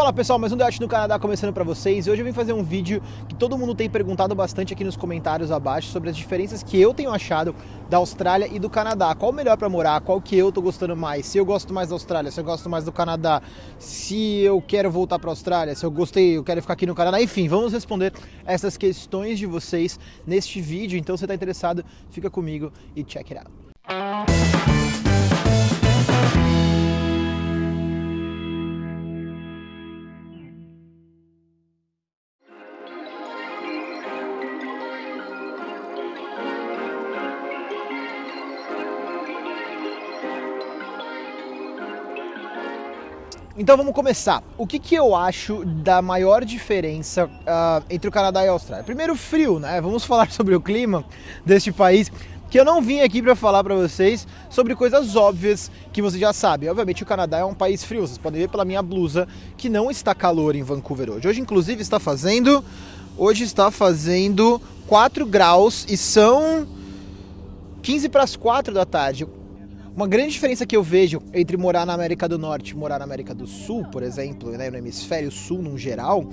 Fala pessoal, mais um Debate no Canadá começando para vocês. Hoje eu vim fazer um vídeo que todo mundo tem perguntado bastante aqui nos comentários abaixo sobre as diferenças que eu tenho achado da Austrália e do Canadá. Qual o melhor para morar? Qual que eu tô gostando mais? Se eu gosto mais da Austrália, se eu gosto mais do Canadá, se eu quero voltar para a Austrália, se eu gostei, eu quero ficar aqui no Canadá. Enfim, vamos responder essas questões de vocês neste vídeo. Então, se tá interessado, fica comigo e check it out. Então vamos começar. O que, que eu acho da maior diferença uh, entre o Canadá e a Austrália? Primeiro, frio, né? Vamos falar sobre o clima deste país. Que eu não vim aqui para falar para vocês sobre coisas óbvias que você já sabe. Obviamente, o Canadá é um país frio. Vocês podem ver pela minha blusa que não está calor em Vancouver hoje. Hoje, inclusive, está fazendo. Hoje está fazendo 4 graus e são 15 para as 4 da tarde. Uma grande diferença que eu vejo entre morar na América do Norte e morar na América do Sul, por exemplo, né, no hemisfério sul no geral,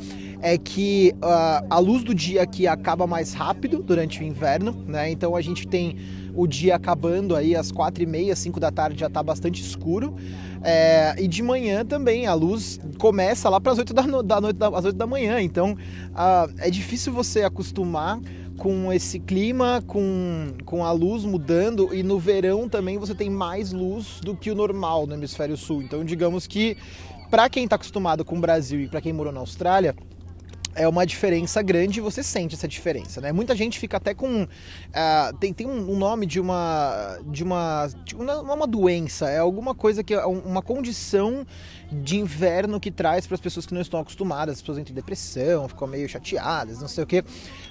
é que uh, a luz do dia aqui acaba mais rápido durante o inverno, né? Então a gente tem o dia acabando aí às quatro e meia, cinco da tarde já está bastante escuro. É, e de manhã também a luz começa lá para as oito da, da noite, às oito da manhã. Então uh, é difícil você acostumar com esse clima, com, com a luz mudando, e no verão também você tem mais luz do que o normal no hemisfério sul. Então, digamos que para quem está acostumado com o Brasil e para quem morou na Austrália, é uma diferença grande e você sente essa diferença, né? Muita gente fica até com uh, tem, tem um nome de uma de uma de uma, é uma doença, é alguma coisa que é uma condição de inverno que traz para as pessoas que não estão acostumadas, as pessoas entram em depressão, ficam meio chateadas, não sei o quê.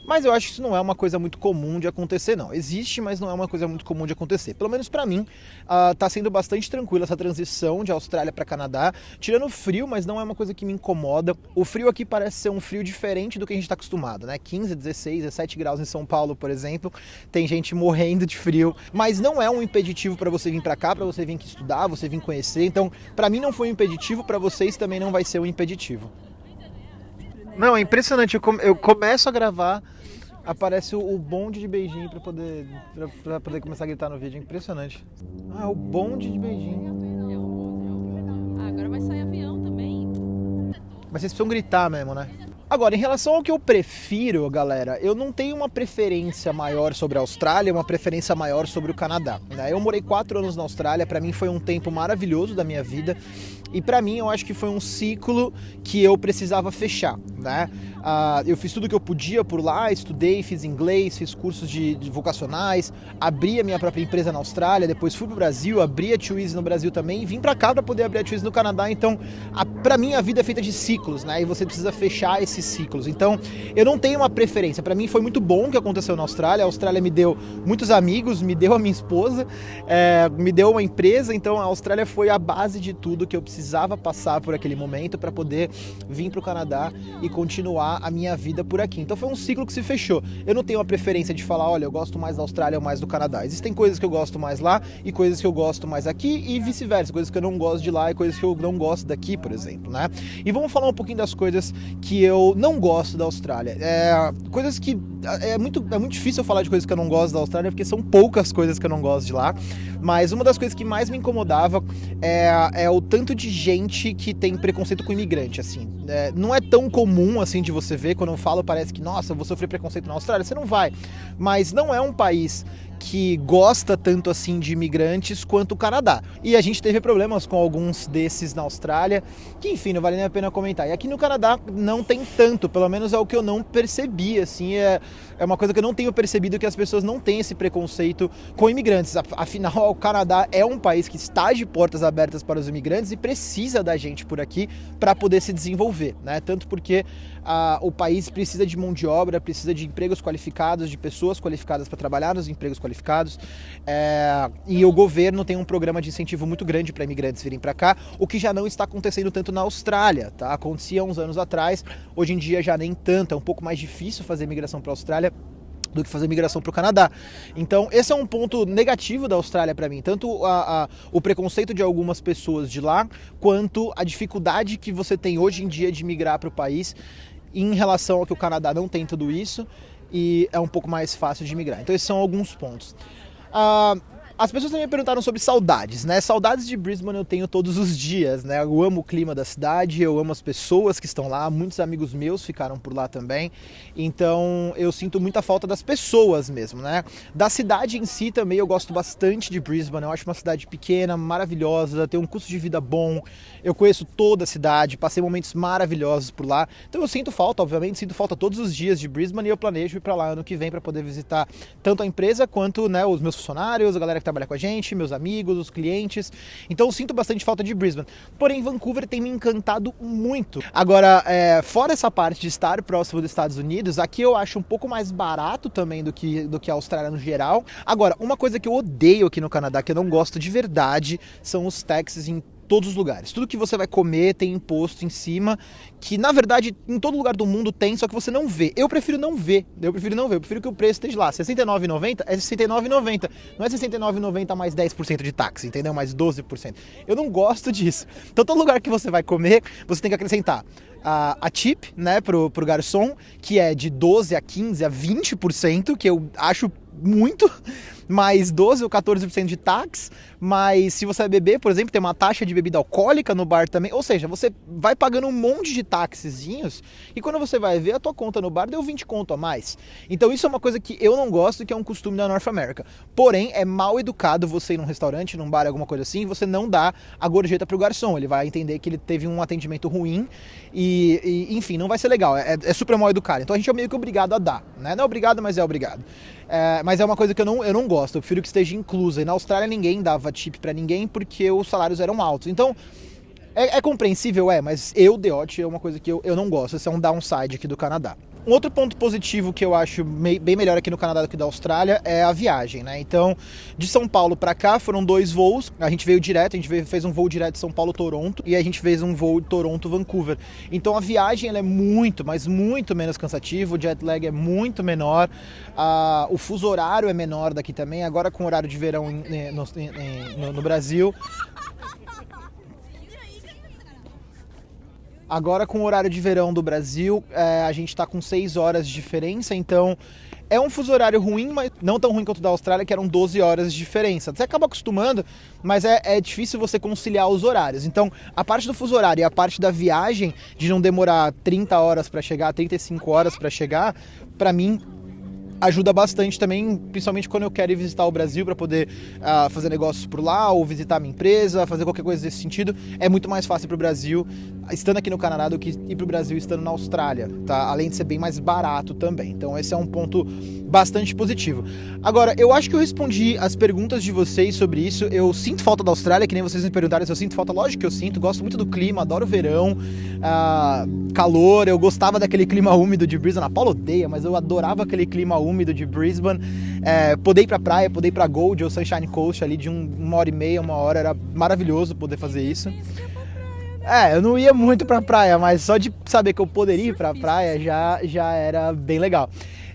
Mas eu acho que isso não é uma coisa muito comum de acontecer, não. Existe, mas não é uma coisa muito comum de acontecer. Pelo menos para mim, uh, tá sendo bastante tranquila essa transição de Austrália para Canadá, tirando o frio, mas não é uma coisa que me incomoda. O frio aqui parece ser um frio diferente do que a gente está acostumado, né? 15, 16, 17 graus em São Paulo, por exemplo, tem gente morrendo de frio, mas não é um impeditivo para você vir para cá, para você vir aqui estudar, você vir conhecer. Então, para mim não foi um impeditivo para vocês também não vai ser um impeditivo. Não, é impressionante. Eu, come, eu começo a gravar, aparece o, o bonde de beijinho para poder, pra, poder começar a gritar no vídeo. Impressionante. Ah, o bonde de beijinho. Ah, agora vai sair avião também. Mas vocês precisam gritar mesmo, né? Agora, em relação ao que eu prefiro, galera, eu não tenho uma preferência maior sobre a Austrália, uma preferência maior sobre o Canadá. Né? Eu morei quatro anos na Austrália, para mim foi um tempo maravilhoso da minha vida e para mim eu acho que foi um ciclo que eu precisava fechar, né? Uh, eu fiz tudo que eu podia por lá, estudei, fiz inglês, fiz cursos de, de vocacionais, abri a minha própria empresa na Austrália, depois fui pro Brasil, abri a Twizy no Brasil também e vim para cá para poder abrir a Twizy no Canadá. Então, para mim a vida é feita de ciclos, né? E você precisa fechar esses ciclos. Então, eu não tenho uma preferência. Para mim foi muito bom o que aconteceu na Austrália. A Austrália me deu muitos amigos, me deu a minha esposa, é, me deu uma empresa. Então, a Austrália foi a base de tudo que eu precisava passar por aquele momento para poder vir para o Canadá e continuar a minha vida por aqui. Então foi um ciclo que se fechou. Eu não tenho uma preferência de falar, olha, eu gosto mais da Austrália ou mais do Canadá. Existem coisas que eu gosto mais lá e coisas que eu gosto mais aqui e vice-versa, coisas que eu não gosto de lá e coisas que eu não gosto daqui, por exemplo, né? E vamos falar um pouquinho das coisas que eu não gosto da Austrália. É, coisas que é muito, é muito difícil eu falar de coisas que eu não gosto da Austrália, porque são poucas coisas que eu não gosto de lá. Mas uma das coisas que mais me incomodava é, é o tanto de gente que tem preconceito com imigrante, assim. É, não é tão comum, assim, de você ver. Quando eu falo, parece que, nossa, vou sofrer preconceito na Austrália. Você não vai. Mas não é um país que gosta tanto assim de imigrantes quanto o Canadá. E a gente teve problemas com alguns desses na Austrália, que enfim, não vale nem a pena comentar. E aqui no Canadá não tem tanto, pelo menos é o que eu não percebi, assim, é, é uma coisa que eu não tenho percebido que as pessoas não têm esse preconceito com imigrantes. Afinal, o Canadá é um país que está de portas abertas para os imigrantes e precisa da gente por aqui para poder se desenvolver, né? Tanto porque ah, o país precisa de mão de obra, precisa de empregos qualificados, de pessoas qualificadas para trabalhar nos empregos qualificados. É, e o governo tem um programa de incentivo muito grande para imigrantes virem para cá, o que já não está acontecendo tanto na Austrália, tá? Acontecia uns anos atrás, hoje em dia já nem tanto, é um pouco mais difícil fazer migração para a Austrália do que fazer migração para o Canadá. Então, esse é um ponto negativo da Austrália para mim, tanto a, a, o preconceito de algumas pessoas de lá, quanto a dificuldade que você tem hoje em dia de migrar para o país em relação ao que o Canadá não tem tudo isso e é um pouco mais fácil de migrar. Então, esses são alguns pontos. Uh, as pessoas também me perguntaram sobre saudades, né? Saudades de Brisbane eu tenho todos os dias, né? Eu amo o clima da cidade, eu amo as pessoas que estão lá, muitos amigos meus ficaram por lá também. Então eu sinto muita falta das pessoas mesmo, né? Da cidade em si também eu gosto bastante de Brisbane, eu acho uma cidade pequena, maravilhosa, tem um custo de vida bom. Eu conheço toda a cidade, passei momentos maravilhosos por lá. Então eu sinto falta, obviamente, sinto falta todos os dias de Brisbane e eu planejo ir para lá ano que vem para poder visitar tanto a empresa quanto, né, os meus funcionários, a galera que trabalha com a gente, meus amigos, os clientes. Então eu sinto bastante falta de Brisbane. Porém, Vancouver tem me encantado muito. Agora, é, fora essa parte de estar próximo dos Estados Unidos, aqui eu acho um pouco mais barato também do que, do que a Austrália no geral. Agora, uma coisa que eu odeio aqui no Canadá, que eu não gosto de verdade, são os taxes em todos os lugares. Tudo que você vai comer tem imposto em cima, que na verdade em todo lugar do mundo tem, só que você não vê. Eu prefiro não ver. Eu prefiro não ver. Eu prefiro que o preço esteja lá. R$ 69,90 é R$ 69,90. Não é R$ 69,90 mais 10% de táxi, entendeu? Mais 12%. Eu não gosto disso. Então todo lugar que você vai comer, você tem que acrescentar a, a tip, né, pro, pro garçom, que é de 12 a 15 a 20%, que eu acho muito, mais 12 ou 14% de tax, mas se você beber, por exemplo, tem uma taxa de bebida alcoólica no bar também, ou seja, você vai pagando um monte de taxezinhos e quando você vai ver a tua conta no bar deu 20 conto a mais. Então isso é uma coisa que eu não gosto, que é um costume da North America. Porém, é mal educado você ir num restaurante, num bar, alguma coisa assim, e você não dá a gorjeta pro garçom, ele vai entender que ele teve um atendimento ruim e, e enfim, não vai ser legal, é, é super mal educado. Então a gente é meio que obrigado a dar, né? Não é obrigado, mas é obrigado. É, mas é uma coisa que eu não, eu não gosto, eu prefiro que esteja inclusa. E na Austrália ninguém dava tip para ninguém porque os salários eram altos. Então, é, é compreensível, é, mas eu, Deote, é uma coisa que eu, eu não gosto. Esse é um downside aqui do Canadá. Um outro ponto positivo que eu acho bem melhor aqui no Canadá do que da Austrália é a viagem, né? Então, de São Paulo para cá foram dois voos. A gente veio direto, a gente veio, fez um voo direto de São Paulo Toronto e a gente fez um voo de Toronto Vancouver. Então a viagem é muito, mas muito menos cansativa. O jet lag é muito menor. Ah, o fuso horário é menor daqui também. Agora com o horário de verão no, no, no Brasil, Agora, com o horário de verão do Brasil, é, a gente está com 6 horas de diferença, então é um fuso horário ruim, mas não tão ruim quanto o da Austrália, que eram 12 horas de diferença. Você acaba acostumando, mas é, é difícil você conciliar os horários. Então, a parte do fuso horário e a parte da viagem, de não demorar 30 horas para chegar, 35 horas para chegar, para mim ajuda bastante também, principalmente quando eu quero ir visitar o Brasil para poder uh, fazer negócios por lá ou visitar minha empresa, fazer qualquer coisa desse sentido. É muito mais fácil para o Brasil estando aqui no Canadá do que ir para o Brasil estando na Austrália, tá? Além de ser bem mais barato também. Então esse é um ponto bastante positivo. Agora, eu acho que eu respondi as perguntas de vocês sobre isso. Eu sinto falta da Austrália, que nem vocês me perguntaram se eu sinto falta. Lógico que eu sinto, gosto muito do clima, adoro o verão, uh, calor. Eu gostava daquele clima úmido de Brisbane. A Paula odeia, mas eu adorava aquele clima úmido de Brisbane. É, poder ir pra praia, poder ir pra Gold ou Sunshine Coast ali de um, uma hora e meia, uma hora, era maravilhoso poder fazer isso. É, eu não ia muito pra praia, mas só de saber que eu poderia ir pra praia já, já era bem legal.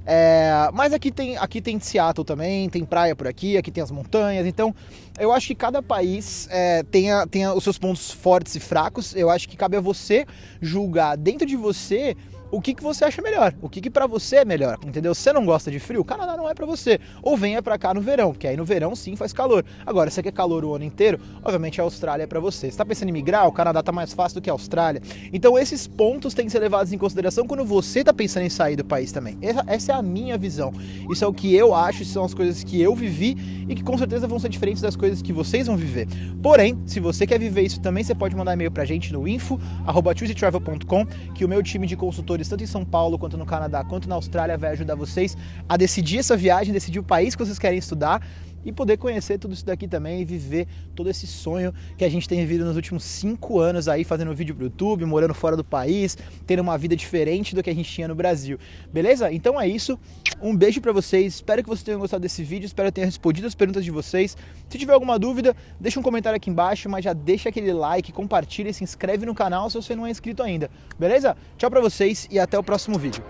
É, mas aqui tem, aqui tem Seattle também, tem praia por aqui, aqui tem as montanhas, então eu acho que cada país é, tenha, tenha os seus pontos fortes e fracos. Eu acho que cabe a você julgar dentro de você o que, que você acha melhor, o que, que para você é melhor, entendeu? Você não gosta de frio, o Canadá não é para você. Ou venha para cá no verão, porque aí no verão sim faz calor. Agora, se você quer calor o ano inteiro, obviamente a Austrália é para você. Se tá pensando em migrar, o Canadá tá mais fácil do que a Austrália. Então esses pontos têm que ser levados em consideração quando você tá pensando em sair do país também. Essa, essa é a minha visão. Isso é o que eu acho, são as coisas que eu vivi e que com certeza vão ser diferentes das coisas que vocês vão viver. Porém, se você quer viver isso também, você pode mandar e-mail pra gente no info@choosetravel.com, que o meu time de consultores tanto em São Paulo, quanto no Canadá, quanto na Austrália, vai ajudar vocês a decidir essa viagem, decidir o país que vocês querem estudar e poder conhecer tudo isso daqui também e viver todo esse sonho que a gente tem vivido nos últimos cinco anos aí, fazendo vídeo pro YouTube, morando fora do país, tendo uma vida diferente do que a gente tinha no Brasil. Beleza? Então é isso. Um beijo para vocês. Espero que vocês tenham gostado desse vídeo. Espero que tenha respondido as perguntas de vocês. Se tiver alguma dúvida, deixa um comentário aqui embaixo, mas já deixa aquele like, compartilha se inscreve no canal se você não é inscrito ainda. Beleza? Tchau para vocês e até o próximo vídeo.